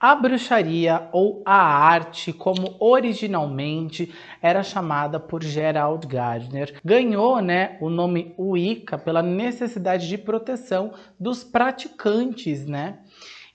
A bruxaria ou a arte, como originalmente era chamada por Gerald Gardner, ganhou né, o nome Wicca pela necessidade de proteção dos praticantes. Né?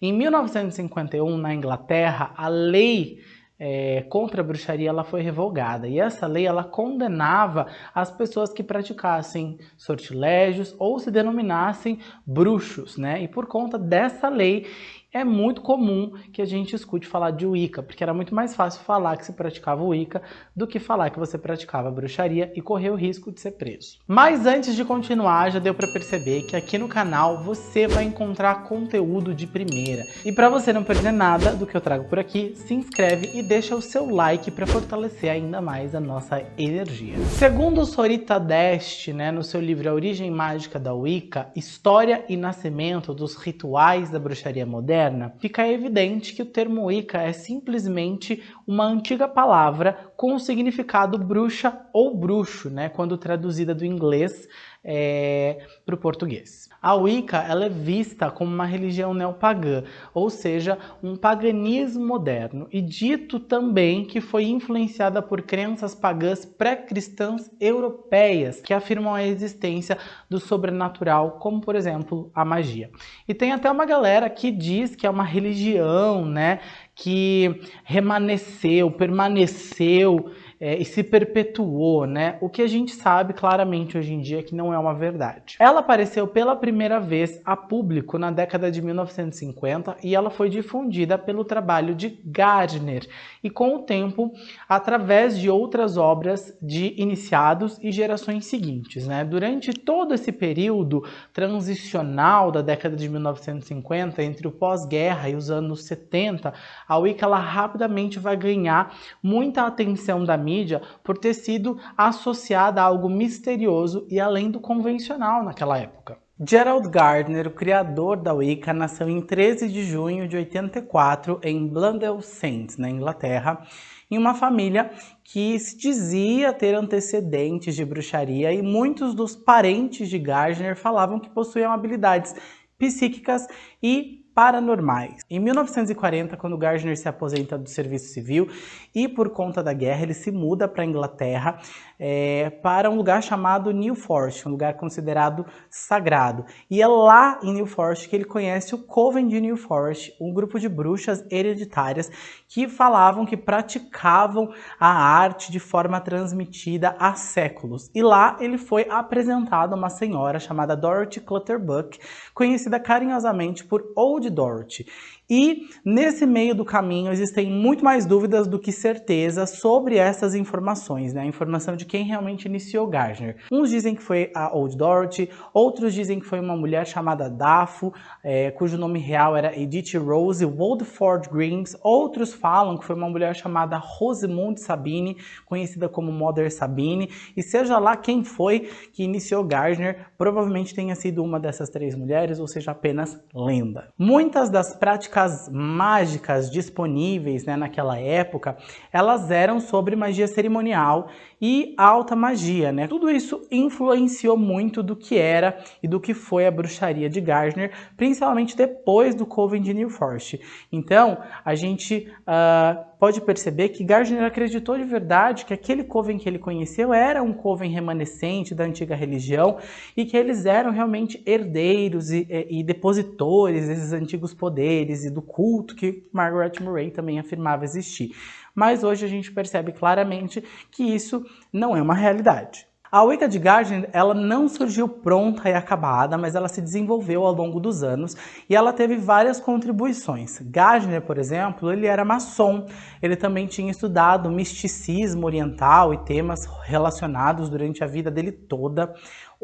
Em 1951, na Inglaterra, a lei é, contra a bruxaria ela foi revogada e essa lei ela condenava as pessoas que praticassem sortilégios ou se denominassem bruxos, né? E por conta dessa lei é muito comum que a gente escute falar de Wicca, porque era muito mais fácil falar que se praticava Wicca do que falar que você praticava bruxaria e correr o risco de ser preso. Mas antes de continuar, já deu para perceber que aqui no canal você vai encontrar conteúdo de primeira. E para você não perder nada do que eu trago por aqui, se inscreve e deixa o seu like para fortalecer ainda mais a nossa energia. Segundo Sorita Dest, né, no seu livro A Origem Mágica da Wicca, História e Nascimento dos Rituais da Bruxaria Moderna, moderna, fica evidente que o termo Wicca é simplesmente uma antiga palavra com o significado bruxa ou bruxo, né, quando traduzida do inglês é, para o português. A Wicca ela é vista como uma religião neopagã, ou seja, um paganismo moderno, e dito também que foi influenciada por crenças pagãs pré-cristãs europeias, que afirmam a existência do sobrenatural, como por exemplo a magia. E tem até uma galera que diz que é uma religião, né, que remanesceu, permaneceu é, e se perpetuou, né? O que a gente sabe claramente hoje em dia é que não é uma verdade. Ela apareceu pela primeira vez a público na década de 1950 e ela foi difundida pelo trabalho de Gardner e com o tempo através de outras obras de iniciados e gerações seguintes, né? Durante todo esse período transicional da década de 1950 entre o pós-guerra e os anos 70, a Wicca ela rapidamente vai ganhar muita atenção da mídia por ter sido associada a algo misterioso e além do convencional naquela época. Gerald Gardner, o criador da Wicca, nasceu em 13 de junho de 84 em Blundell Saints, na Inglaterra, em uma família que se dizia ter antecedentes de bruxaria e muitos dos parentes de Gardner falavam que possuíam habilidades psíquicas e paranormais. Em 1940, quando Gardner se aposenta do serviço civil e por conta da guerra ele se muda para a Inglaterra é, para um lugar chamado New Forest, um lugar considerado sagrado. E é lá em New Forest que ele conhece o Coven de New Forest, um grupo de bruxas hereditárias que falavam que praticavam a arte de forma transmitida há séculos. E lá ele foi apresentado a uma senhora chamada Dorothy Clutterbuck, conhecida carinhosamente por Old Dorothy. E nesse meio do caminho existem muito mais dúvidas do que certeza sobre essas informações, né? A informação de quem realmente iniciou Gardner. Uns dizem que foi a Old Dorothy, outros dizem que foi uma mulher chamada Dafo, é, cujo nome real era Edith Rose Woldford Greens. Outros falam que foi uma mulher chamada Rosamund Sabine, conhecida como Mother Sabine. E seja lá quem foi que iniciou Gardner, provavelmente tenha sido uma dessas três mulheres, ou seja, apenas lenda. Muitas das práticas mágicas disponíveis né, naquela época, elas eram sobre magia cerimonial e alta magia, né? Tudo isso influenciou muito do que era e do que foi a bruxaria de Gardner, principalmente depois do Coven de New Forest. Então, a gente uh, pode perceber que Gardner acreditou de verdade que aquele Coven que ele conheceu era um Coven remanescente da antiga religião e que eles eram realmente herdeiros e, e, e depositores desses antigos poderes e do culto que Margaret Murray também afirmava existir mas hoje a gente percebe claramente que isso não é uma realidade. A Wicca de Gardner, ela não surgiu pronta e acabada, mas ela se desenvolveu ao longo dos anos e ela teve várias contribuições. Gardner, por exemplo, ele era maçom, ele também tinha estudado misticismo oriental e temas relacionados durante a vida dele toda.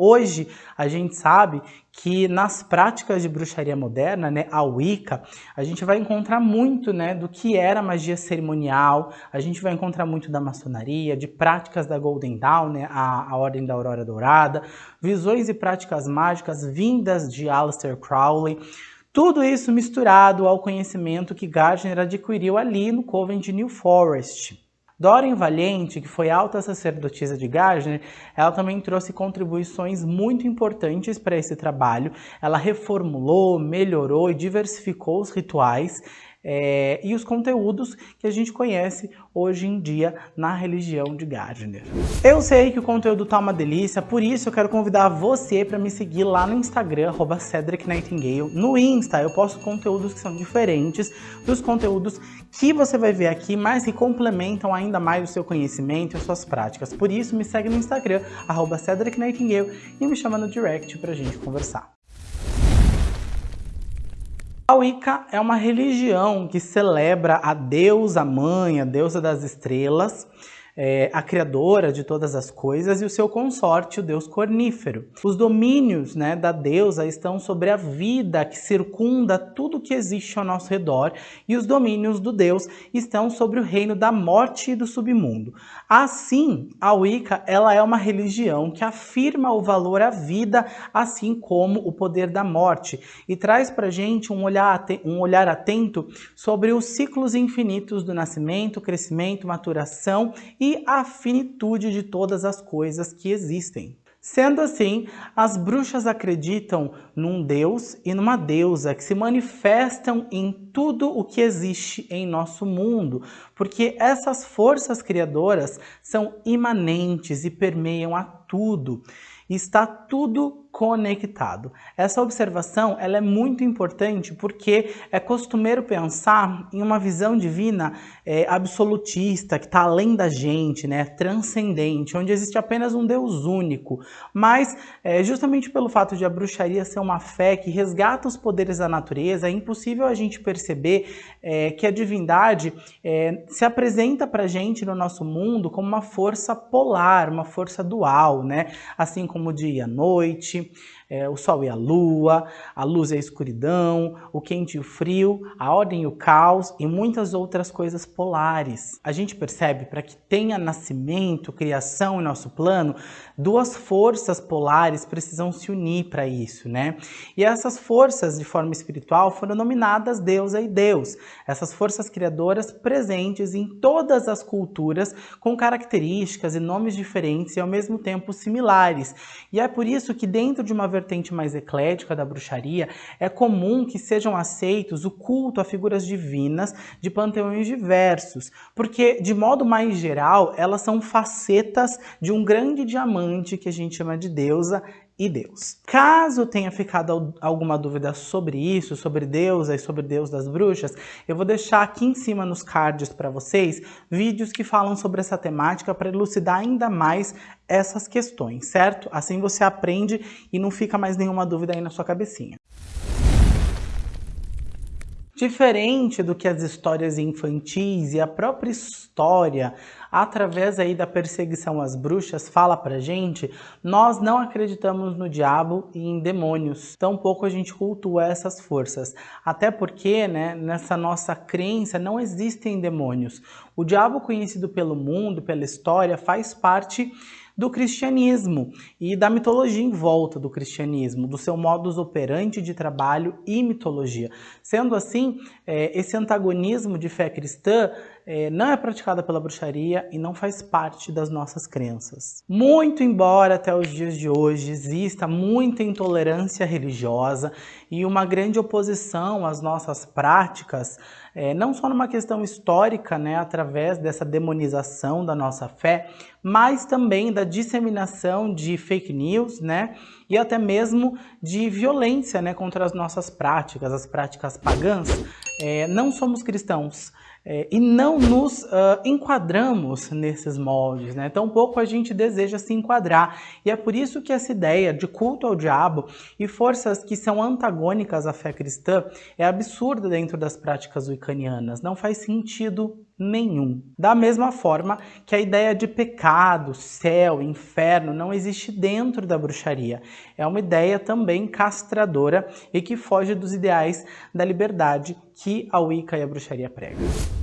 Hoje, a gente sabe que nas práticas de bruxaria moderna, né, a Wicca, a gente vai encontrar muito né, do que era magia cerimonial, a gente vai encontrar muito da maçonaria, de práticas da Golden Dawn, né, a, a Ordem da Aurora Dourada, visões e práticas mágicas vindas de Aleister Crowley, tudo isso misturado ao conhecimento que Gardner adquiriu ali no Coven de New Forest. Doreen Valiente, que foi alta sacerdotisa de Gardner, ela também trouxe contribuições muito importantes para esse trabalho. Ela reformulou, melhorou e diversificou os rituais é, e os conteúdos que a gente conhece hoje em dia na religião de Gardner. Eu sei que o conteúdo tá uma delícia, por isso eu quero convidar você para me seguir lá no Instagram, Cedric Nightingale. No Insta eu posto conteúdos que são diferentes dos conteúdos que você vai ver aqui, mas que complementam ainda mais o seu conhecimento e as suas práticas. Por isso me segue no Instagram, Cedric Nightingale, e me chama no direct pra gente conversar. A Wicca é uma religião que celebra a deusa mãe, a deusa das estrelas, é, a criadora de todas as coisas, e o seu consorte, o deus cornífero. Os domínios né, da deusa estão sobre a vida que circunda tudo que existe ao nosso redor, e os domínios do deus estão sobre o reino da morte e do submundo. Assim, a Wicca ela é uma religião que afirma o valor à vida, assim como o poder da morte, e traz para gente um olhar, um olhar atento sobre os ciclos infinitos do nascimento, crescimento, maturação e e a finitude de todas as coisas que existem. Sendo assim, as bruxas acreditam num deus e numa deusa que se manifestam em tudo o que existe em nosso mundo, porque essas forças criadoras são imanentes e permeiam a tudo. Está tudo conectado. Essa observação ela é muito importante porque é costumeiro pensar em uma visão divina é, absolutista, que está além da gente, né, transcendente, onde existe apenas um Deus único. Mas, é, justamente pelo fato de a bruxaria ser uma fé que resgata os poderes da natureza, é impossível a gente perceber é, que a divindade é, se apresenta para a gente no nosso mundo como uma força polar, uma força dual, né? assim como o dia e a noite, é, o sol e a lua, a luz e a escuridão, o quente e o frio, a ordem e o caos e muitas outras coisas polares. A gente percebe para que tenha nascimento, criação em nosso plano, duas forças polares precisam se unir para isso, né? E essas forças de forma espiritual foram nominadas deusa e deus. Essas forças criadoras presentes em todas as culturas com características e nomes diferentes e ao mesmo tempo similares. E é por isso que dentro de uma vertente mais eclética da bruxaria, é comum que sejam aceitos o culto a figuras divinas de panteões diversos, porque, de modo mais geral, elas são facetas de um grande diamante que a gente chama de deusa e Deus. Caso tenha ficado alguma dúvida sobre isso, sobre Deus e sobre Deus das bruxas, eu vou deixar aqui em cima nos cards para vocês vídeos que falam sobre essa temática para elucidar ainda mais essas questões, certo? Assim você aprende e não fica mais nenhuma dúvida aí na sua cabecinha. Diferente do que as histórias infantis e a própria história, através aí da perseguição às bruxas, fala pra gente, nós não acreditamos no diabo e em demônios. Tampouco a gente cultua essas forças. Até porque, né, nessa nossa crença não existem demônios. O diabo conhecido pelo mundo, pela história, faz parte do cristianismo e da mitologia em volta do cristianismo, do seu modus operandi de trabalho e mitologia. Sendo assim, é, esse antagonismo de fé cristã é, não é praticada pela bruxaria e não faz parte das nossas crenças. Muito embora até os dias de hoje exista muita intolerância religiosa e uma grande oposição às nossas práticas, é, não só numa questão histórica, né, através dessa demonização da nossa fé, mas também da disseminação de fake news, né, e até mesmo de violência, né, contra as nossas práticas, as práticas pagãs. É, não somos cristãos, é, e não nos uh, enquadramos nesses moldes, né? Tampouco a gente deseja se enquadrar. E é por isso que essa ideia de culto ao diabo e forças que são antagônicas à fé cristã é absurda dentro das práticas wiccanianas. Não faz sentido nenhum. Da mesma forma que a ideia de pecado, céu, inferno não existe dentro da bruxaria. É uma ideia também castradora e que foge dos ideais da liberdade que a Wicca e a bruxaria pregam.